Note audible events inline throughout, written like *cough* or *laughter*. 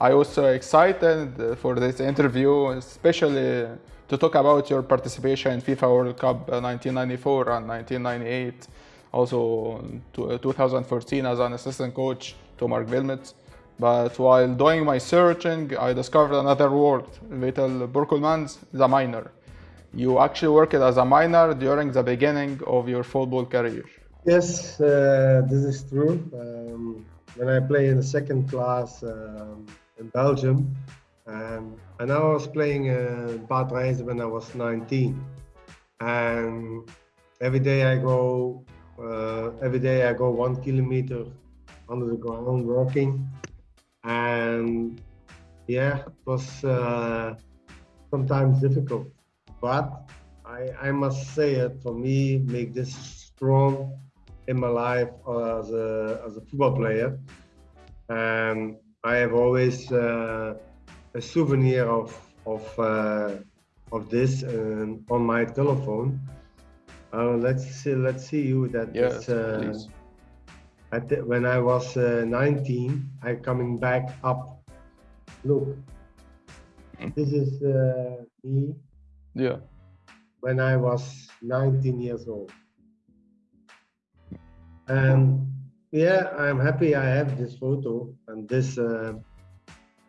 I was so excited for this interview, especially to talk about your participation in FIFA World Cup 1994 and 1998, also 2014 as an assistant coach to Marc Wilmots. But while doing my searching, I discovered another word, Vital Borkelmans, the miner. You actually worked as a miner during the beginning of your football career. Yes, uh, this is true. Um, when I play in the second class um, in Belgium, um, and I was playing uh, Bad when I was 19. And every day I go, uh, every day I go one kilometer under the ground walking. And yeah, it was uh, sometimes difficult but I, I must say it for me make this strong in my life as a, as a football player and I have always uh, a souvenir of of uh, of this um, on my telephone uh, let's see let's see you that yes, uh, when I was uh, 19 I coming back up look hmm. this is uh, me yeah. When I was 19 years old. And yeah, I'm happy I have this photo and this uh,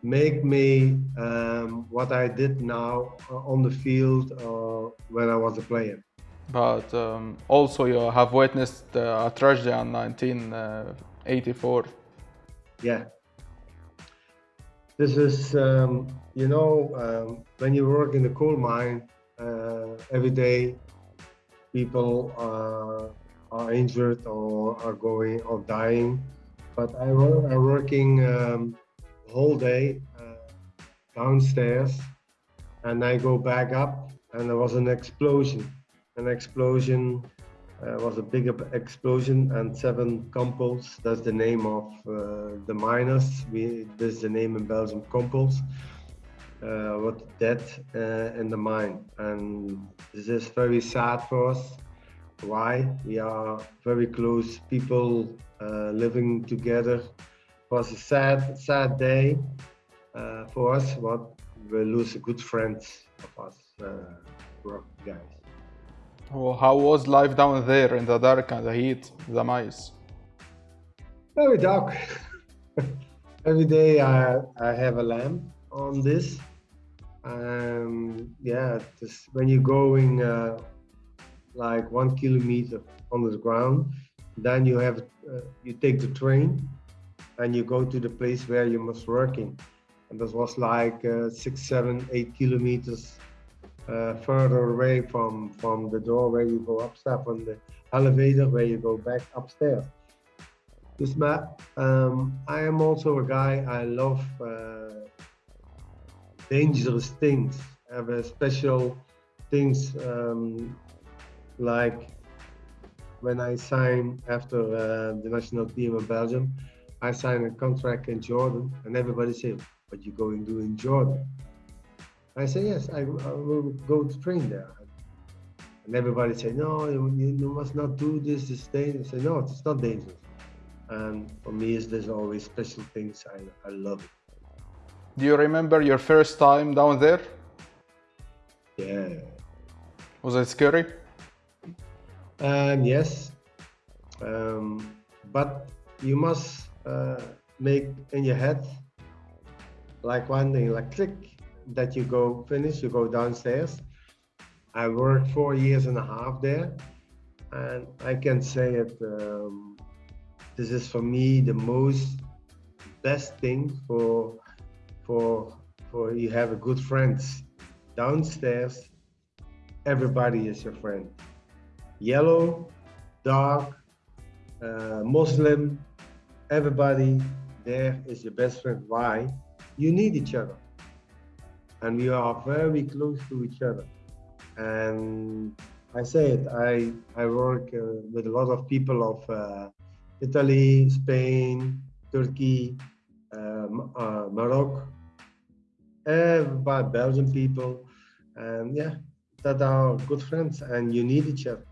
make me um, what I did now uh, on the field uh, when I was a player. But um, also you have witnessed uh, a tragedy in 1984. Yeah. This is, um, you know, um, when you work in the coal mine, uh, every day people are, are injured or are going or dying. But I am working um, whole day uh, downstairs and I go back up and there was an explosion. An explosion uh, was a big explosion and seven Kompels, that's the name of uh, the miners. We, this is the name in Belgium, Kompels uh, what dead uh, in the mine and this is very sad for us why we are very close people uh, living together. It was a sad sad day uh, for us but we lose a good friend of us uh, guys. Well, how was life down there in the dark and the heat the mice? Very dark. *laughs* Every day I, I have a lamp on this. Um, yeah just when you're going uh, like one kilometer under the ground then you have uh, you take the train and you go to the place where you must work in. and this was like uh, six seven eight kilometers uh, further away from from the door where you go upstairs on the elevator where you go back upstairs this map um, i am also a guy i love uh, dangerous things, I have a special things um, like when I signed after uh, the national team of Belgium, I signed a contract in Jordan and everybody said, what you going to do in Jordan? I say, yes, I, I will go to train there. And everybody say, no, you, you must not do this, this dangerous. I say, no, it's not dangerous. And for me, it's, there's always special things. I, I love it. Do you remember your first time down there? Yeah. Was it scary? Um, yes. Um, but you must uh, make in your head like one thing, like click, that you go finish, you go downstairs. I worked four years and a half there, and I can say it. Um, this is for me the most best thing for for for you have a good friends downstairs everybody is your friend yellow dark uh, muslim everybody there is your best friend. Why? You need each other. And we are very close to each other. And i say it i i work uh, with a lot of people of uh, italy spain turkey um, uh, Morocco, everybody, Belgian people, and yeah, that are good friends, and you need each other.